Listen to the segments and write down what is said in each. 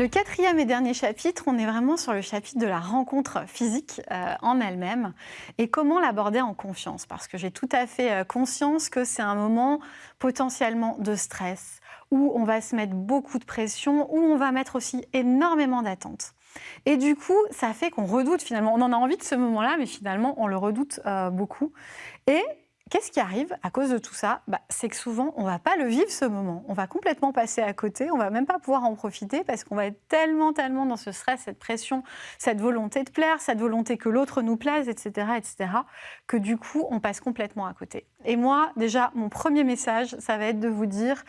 Le quatrième et dernier chapitre, on est vraiment sur le chapitre de la rencontre physique euh, en elle-même et comment l'aborder en confiance. Parce que j'ai tout à fait euh, conscience que c'est un moment potentiellement de stress, où on va se mettre beaucoup de pression, où on va mettre aussi énormément d'attentes. Et du coup, ça fait qu'on redoute finalement. On en a envie de ce moment-là, mais finalement, on le redoute euh, beaucoup. Qu'est-ce qui arrive à cause de tout ça bah, C'est que souvent, on ne va pas le vivre ce moment. On va complètement passer à côté, on ne va même pas pouvoir en profiter parce qu'on va être tellement, tellement dans ce stress, cette pression, cette volonté de plaire, cette volonté que l'autre nous plaise, etc., etc., que du coup, on passe complètement à côté. Et moi, déjà, mon premier message, ça va être de vous dire,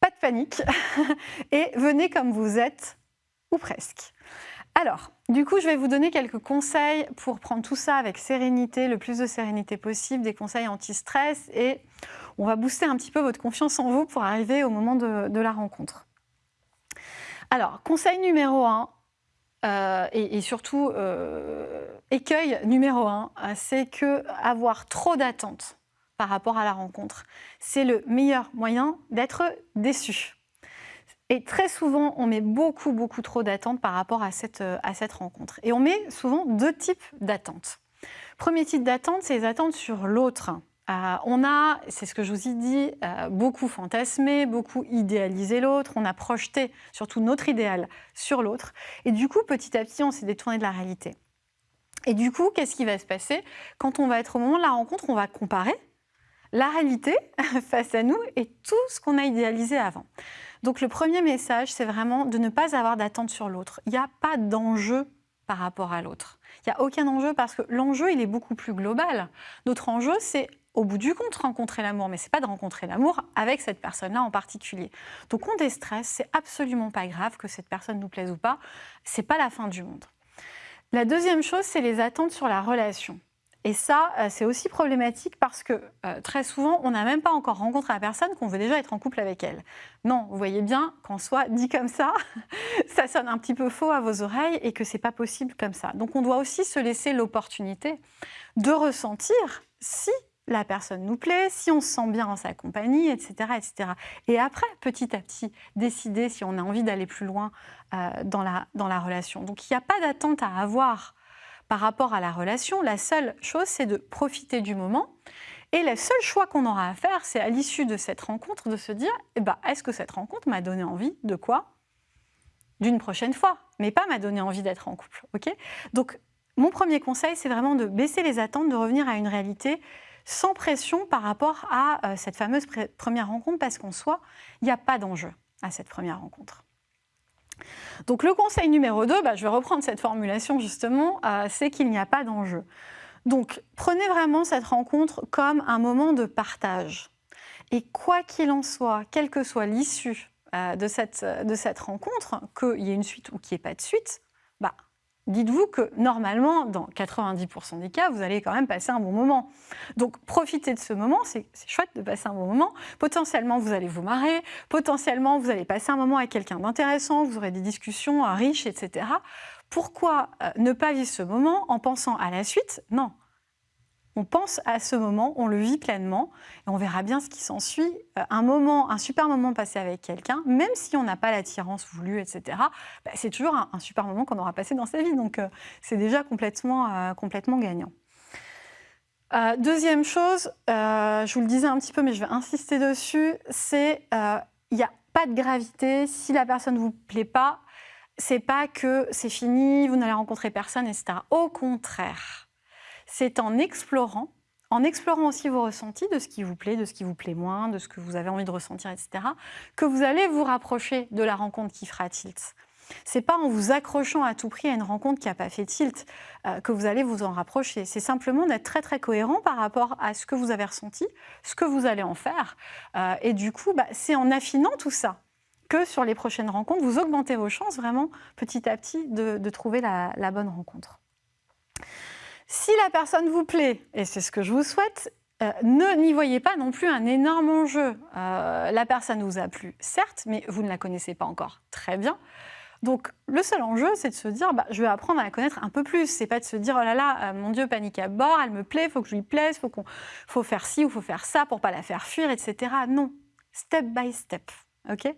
pas de panique, et venez comme vous êtes, ou presque. Alors, du coup, je vais vous donner quelques conseils pour prendre tout ça avec sérénité, le plus de sérénité possible, des conseils anti-stress et on va booster un petit peu votre confiance en vous pour arriver au moment de, la rencontre. Alors, conseil numéro un, euh, et, surtout euh, écueil numéro un, c'est que avoir trop d'attentes par rapport à la rencontre, c'est le meilleur moyen d'être déçu. Et très souvent, on met beaucoup, beaucoup trop d'attentes par rapport à cette, euh, à cette rencontre. Et on met souvent deux types d'attentes. Premier type d'attente, c'est les attentes sur l'autre. Euh, on a, c'est ce que je vous ai dit, euh, beaucoup fantasmé, beaucoup idéalisé l'autre, on a projeté surtout notre idéal sur l'autre. Et du coup, petit à petit, on s'est détourné de la réalité. Et du coup, qu'est-ce qui va se passer? Quand on va être au moment de la rencontre, on va comparer la réalité face à nous et tout ce qu'on a idéalisé avant. Donc le premier message, c'est vraiment de ne pas avoir d'attente sur l'autre. Il n'y a pas d'enjeu par rapport à l'autre. Il n'y a aucun enjeu parce que l'enjeu, il est beaucoup plus global. Notre enjeu, c'est au bout du compte rencontrer l'amour, mais ce n'est pas de rencontrer l'amour avec cette personne-là en particulier. Donc on déstresse, c'est absolument pas grave que cette personne nous plaise ou pas, c'est pas la fin du monde. La deuxième chose, c'est les attentes sur la relation. Et ça, euh, c'est aussi problématique parce que euh, très souvent, on n'a même pas encore rencontré la personne qu'on veut déjà être en couple avec elle. Non, vous voyez bien qu'en soit dit comme ça, ça sonne un petit peu faux à vos oreilles et que c'est pas possible comme ça. Donc on doit aussi se laisser l'opportunité de ressentir si la personne nous plaît, si on se sent bien en sa compagnie, etc. etc. Et après, petit à petit, décider si on a envie d'aller plus loin euh, dans la relation. Donc il n'y a pas d'attente à avoir par rapport à la relation, la seule chose, c'est de profiter du moment. Et le seul choix qu'on aura à faire, c'est à l'issue de cette rencontre de se dire eh ben, est-ce que cette rencontre m'a donné envie de quoi? D'une prochaine fois, mais pas m'a donné envie d'être en couple. Donc, mon premier conseil, c'est vraiment de baisser les attentes, de revenir à une réalité sans pression par rapport à euh, cette fameuse première rencontre, parce qu'en soi, il n'y a pas d'enjeu à cette première rencontre. Donc le conseil numéro 2, bah, je vais reprendre cette formulation justement, euh, c'est qu'il n'y a pas d'enjeu. Donc prenez vraiment cette rencontre comme un moment de partage. Et quoi qu'il en soit, quelle que soit l'issue euh, de, cette, rencontre, qu'il y ait une suite ou qu'il n'y ait pas de suite, dites-vous que normalement, dans 90% des cas, vous allez quand même passer un bon moment. Donc profitez de ce moment, c'est chouette de passer un bon moment. Potentiellement, vous allez vous marrer, potentiellement, vous allez passer un moment avec quelqu'un d'intéressant, vous aurez des discussions euh, riches, etc. Pourquoi euh, ne pas vivre ce moment en pensant à la suite? Non, on pense à ce moment, on le vit pleinement et on verra bien ce qui s'ensuit. Euh, un moment, un super moment passé avec quelqu'un, même si on n'a pas l'attirance voulue, etc., bah, c'est toujours un, super moment qu'on aura passé dans sa vie. Donc euh, c'est déjà complètement, euh, complètement gagnant. deuxième chose, je vous le disais un petit peu, mais je vais insister dessus, c'est il n'y a pas de gravité. Si la personne ne vous plaît pas, c'est pas que c'est fini, vous n'allez rencontrer personne, etc. Au contraire, c'est en explorant, en explorant aussi vos ressentis de ce qui vous plaît, de ce qui vous plaît moins, de ce que vous avez envie de ressentir, etc., que vous allez vous rapprocher de la rencontre qui fera tilt. C'est pas en vous accrochant à tout prix à une rencontre qui n'a pas fait tilt euh, que vous allez vous en rapprocher. C'est simplement d'être très très cohérent par rapport à ce que vous avez ressenti, ce que vous allez en faire. Euh, et du coup, bah, c'est en affinant tout ça que sur les prochaines rencontres, vous augmentez vos chances vraiment petit à petit de, trouver la bonne rencontre. Si la personne vous plaît, et c'est ce que je vous souhaite, euh, ne n'y voyez pas non plus un énorme enjeu. Euh, la personne vous a plu, certes, mais vous ne la connaissez pas encore très bien. Donc le seul enjeu, c'est de se dire, bah, je vais apprendre à la connaître un peu plus. C'est pas de se dire, oh là là, euh, mon Dieu, panique à bord, elle me plaît, il faut que je lui plaise, il faut, faut faire ci ou faut faire ça pour pas la faire fuir, etc. Non, step by step, ok?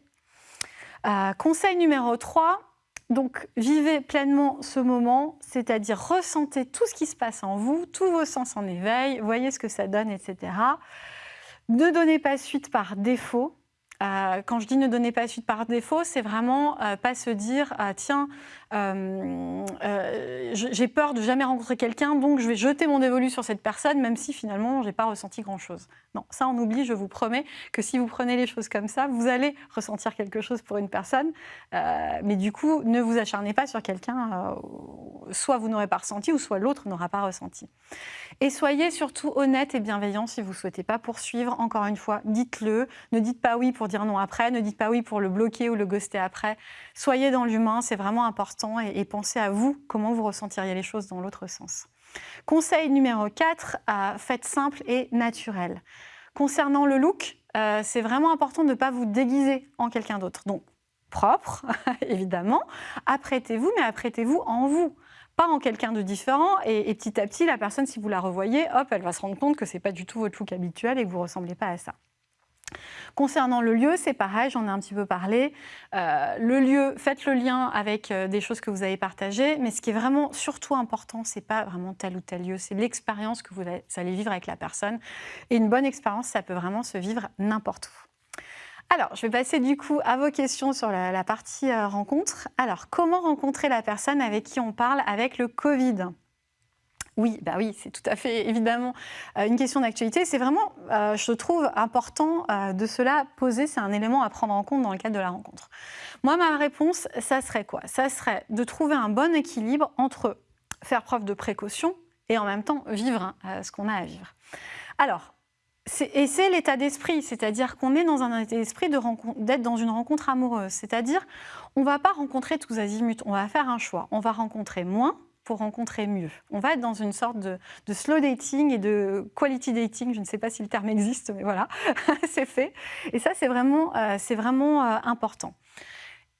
Conseil numéro 3, donc vivez pleinement ce moment, c'est-à-dire ressentez tout ce qui se passe en vous, tous vos sens en éveil, voyez ce que ça donne, etc. Ne donnez pas suite par défaut. Euh, quand je dis ne donnez pas suite par défaut, c'est vraiment euh, pas se dire ah, tiens, euh, j'ai peur de jamais rencontrer quelqu'un, donc je vais jeter mon dévolu sur cette personne, même si finalement j'ai pas ressenti grand chose. Non, ça on oublie. Je vous promets que si vous prenez les choses comme ça, vous allez ressentir quelque chose pour une personne, mais du coup ne vous acharnez pas sur quelqu'un. soit vous n'aurez pas ressenti, ou soit l'autre n'aura pas ressenti. Et soyez surtout honnête et bienveillant si vous souhaitez pas poursuivre. Encore une fois, dites-le. Ne dites pas oui pour dire non après, ne dites pas oui pour le bloquer ou le ghoster après. Soyez dans l'humain, c'est vraiment important et, pensez à vous, comment vous ressentiriez les choses dans l'autre sens. Conseil numéro 4, euh, faites simple et naturel. Concernant le look, euh, c'est vraiment important de ne pas vous déguiser en quelqu'un d'autre. Donc, propre, évidemment. Apprêtez-vous, mais apprêtez-vous en vous pas en quelqu'un de différent. Et, petit à petit, la personne, si vous la revoyez, hop, elle va se rendre compte que ce n'est pas du tout votre look habituel et que vous ressemblez pas à ça. Concernant le lieu, c'est pareil, j'en ai un petit peu parlé. Euh, le lieu, faites le lien avec euh, des choses que vous avez partagées, mais ce qui est vraiment surtout important, c'est pas vraiment tel ou tel lieu, c'est l'expérience que vous allez vivre avec la personne. Et une bonne expérience, ça peut vraiment se vivre n'importe où. Alors, je vais passer du coup à vos questions sur la, partie euh, rencontre. Alors, comment rencontrer la personne avec qui on parle avec le Covid? Oui, bah oui, c'est tout à fait évidemment euh, une question d'actualité. C'est vraiment, euh, je trouve, important euh, de cela poser. C'est un élément à prendre en compte dans le cadre de la rencontre. Moi, ma réponse, ça serait quoi? Ça serait de trouver un bon équilibre entre faire preuve de précaution et en même temps vivre ce qu'on a à vivre. Alors, et c'est l'état d'esprit, c'est-à-dire qu'on est dans un état d'esprit d'être dans une rencontre amoureuse. C'est-à-dire, on ne va pas rencontrer tous azimuts, on va faire un choix. On va rencontrer moins rencontrer mieux. On va être dans une sorte de, slow dating et de quality dating. Je ne sais pas si le terme existe, mais voilà, c'est fait. Et ça, c'est vraiment, euh, vraiment euh, important.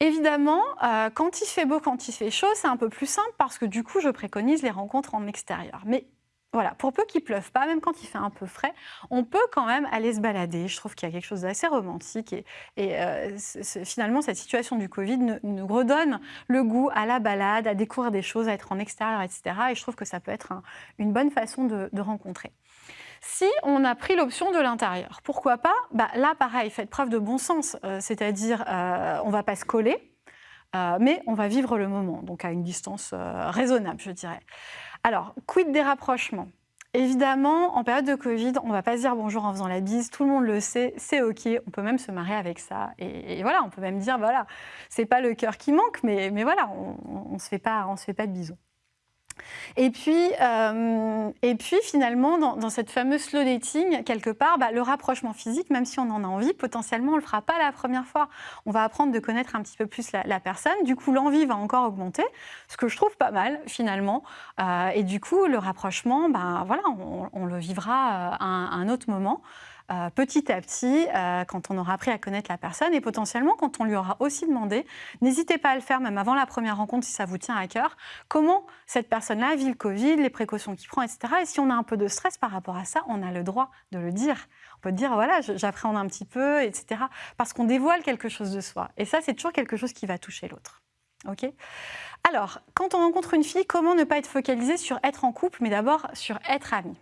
Évidemment, euh, quand il fait beau, quand il fait chaud, c'est un peu plus simple parce que du coup, je préconise les rencontres en extérieur. Mais voilà, pour peu qu'il pleuve pas, même quand il fait un peu frais, on peut quand même aller se balader. Je trouve qu'il y a quelque chose d'assez romantique et, euh, finalement cette situation du Covid nous, redonne le goût à la balade, à découvrir des choses, à être en extérieur, etc. Et je trouve que ça peut être une bonne façon de, rencontrer. Si on a pris l'option de l'intérieur, pourquoi pas? Bah, Là, pareil, faites preuve de bon sens, euh, c'est-à-dire euh, on ne va pas se coller, mais on va vivre le moment, donc à une distance raisonnable, je dirais. Alors, quid des rapprochements? Évidemment, en période de Covid, on ne va pas se dire bonjour en faisant la bise, tout le monde le sait, c'est OK, on peut même se marier avec ça. Et, voilà, on peut même dire, voilà, c'est pas le cœur qui manque, mais, voilà, on ne pas, se fait pas de bisous. Et puis, euh, et puis finalement, dans, cette fameuse slow dating, quelque part, bah, le rapprochement physique, même si on en a envie, potentiellement, on ne le fera pas la première fois. On va apprendre de connaître un petit peu plus la, personne. Du coup, l'envie va encore augmenter, ce que je trouve pas mal finalement. Euh, et du coup, le rapprochement, bah, voilà, on, le vivra à un autre moment. Euh, petit à petit euh, quand on aura appris à connaître la personne et potentiellement quand on lui aura aussi demandé, n'hésitez pas à le faire même avant la première rencontre si ça vous tient à cœur, comment cette personne-là vit le Covid, les précautions qu'il prend, etc. Et si on a un peu de stress par rapport à ça, on a le droit de le dire. On peut dire, voilà, j'appréhende un petit peu, etc. Parce qu'on dévoile quelque chose de soi. Et ça, c'est toujours quelque chose qui va toucher l'autre. OK? Alors, quand on rencontre une fille, comment ne pas être focalisé sur être en couple, mais d'abord sur être ami?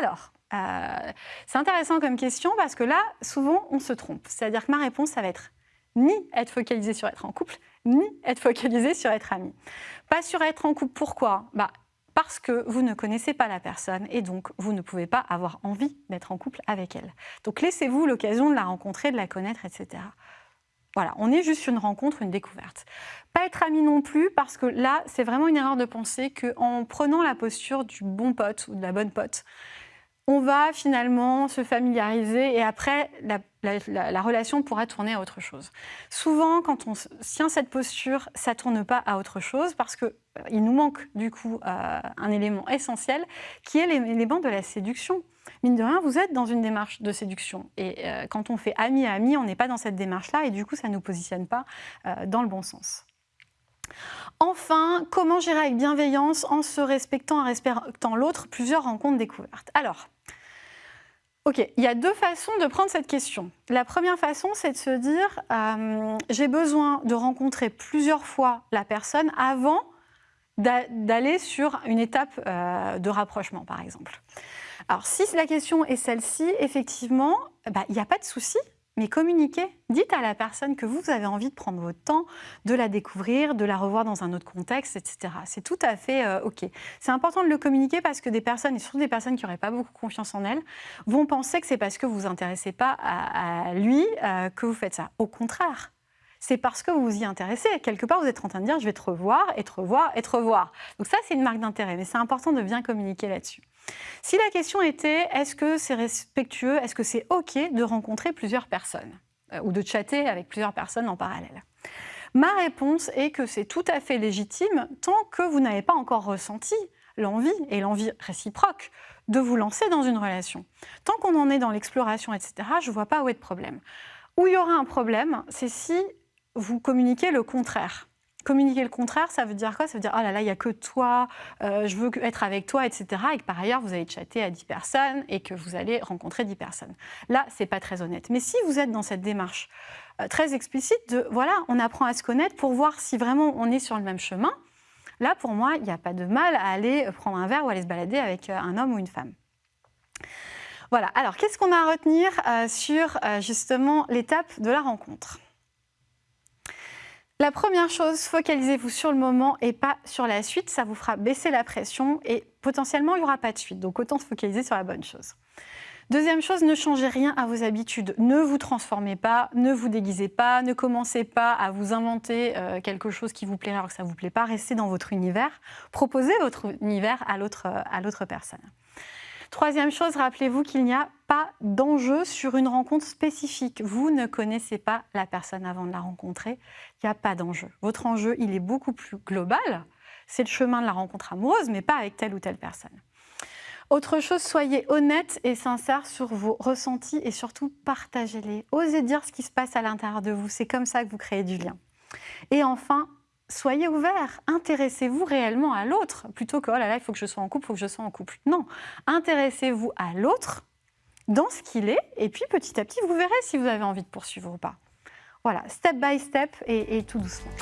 Alors, euh, c'est intéressant comme question parce que là, souvent, on se trompe. C'est-à-dire que ma réponse, ça va être ni être focalisé sur être en couple, ni être focalisé sur être ami. Pas sur être en couple, pourquoi? Bah, Parce que vous ne connaissez pas la personne et donc vous ne pouvez pas avoir envie d'être en couple avec elle. Donc laissez-vous l'occasion de la rencontrer, de la connaître, etc. Voilà, on est juste une rencontre, une découverte. Pas être ami non plus, parce que là, c'est vraiment une erreur de penser qu'en prenant la posture du bon pote ou de la bonne pote, on va finalement se familiariser et après, la, relation pourra tourner à autre chose. Souvent, quand on tient cette posture, ça ne tourne pas à autre chose parce qu'il euh, nous manque du coup euh, un élément essentiel qui est l'élément de la séduction. Mine de rien, vous êtes dans une démarche de séduction. Et euh, quand on fait ami à ami, on n'est pas dans cette démarche-là et du coup, ça ne nous positionne pas dans le bon sens. Enfin, comment gérer avec bienveillance en se respectant, en respectant l'autre plusieurs rencontres découvertes Alors, Ok, il y a deux façons de prendre cette question. La première façon, c'est de se dire, euh, j'ai besoin de rencontrer plusieurs fois la personne avant d'aller sur une étape euh, de rapprochement, par exemple. Alors, si la question est celle-ci, effectivement, bah, il n'y a pas de souci mais communiquez. Dites à la personne que vous avez envie de prendre votre temps, de la découvrir, de la revoir dans un autre contexte, etc. C'est tout à fait euh, OK. C'est important de le communiquer parce que des personnes, et surtout des personnes qui n'auraient pas beaucoup confiance en elles, vont penser que c'est parce que vous vous intéressez pas à, lui euh, que vous faites ça. Au contraire, c'est parce que vous vous y intéressez. Quelque part, vous êtes en train de dire, je vais te revoir, et te revoir, et te revoir. Donc ça, c'est une marque d'intérêt, mais c'est important de bien communiquer là-dessus. Si la question était est-ce que c'est respectueux, est-ce que c'est OK de rencontrer plusieurs personnes euh, ou de chatter avec plusieurs personnes en parallèle? Ma réponse est que c'est tout à fait légitime tant que vous n'avez pas encore ressenti l'envie et l'envie réciproque de vous lancer dans une relation. Tant qu'on en est dans l'exploration, etc., je ne vois pas où est le problème. Où il y aura un problème, c'est si vous communiquez le contraire. Communiquer le contraire, ça veut dire quoi? Ça veut dire, oh là là, il n'y a que toi, euh, je veux être avec toi, etc. Et que par ailleurs, vous allez chatter à 10 personnes et que vous allez rencontrer 10 personnes. Là, c'est pas très honnête. Mais si vous êtes dans cette démarche euh, très explicite de, voilà, on apprend à se connaître pour voir si vraiment on est sur le même chemin, là, pour moi, il n'y a pas de mal à aller prendre un verre ou aller se balader avec euh, un homme ou une femme. Voilà, alors qu'est-ce qu'on a à retenir sur justement l'étape de la rencontre? La première chose, focalisez-vous sur le moment et pas sur la suite. Ça vous fera baisser la pression et potentiellement, il n'y aura pas de suite. Donc, autant se focaliser sur la bonne chose. Deuxième chose, ne changez rien à vos habitudes. Ne vous transformez pas, ne vous déguisez pas, ne commencez pas à vous inventer euh, quelque chose qui vous plairait alors que ça ne vous plaît pas. Restez dans votre univers. Proposez votre univers à l'autre personne. Troisième chose, rappelez-vous qu'il n'y a pas d'enjeu sur une rencontre spécifique. Vous ne connaissez pas la personne avant de la rencontrer. Il n'y a pas d'enjeu. Votre enjeu, il est beaucoup plus global. C'est le chemin de la rencontre amoureuse, mais pas avec telle ou telle personne. Autre chose, soyez honnête et sincère sur vos ressentis et surtout partagez-les. Osez dire ce qui se passe à l'intérieur de vous. C'est comme ça que vous créez du lien. Et enfin, soyez ouvert, intéressez-vous réellement à l'autre, plutôt que, oh là là, il faut que je sois en couple, il faut que je sois en couple. Non, intéressez-vous à l'autre dans ce qu'il est, et puis petit à petit, vous verrez si vous avez envie de poursuivre ou pas. Voilà, step by step et, et tout doucement.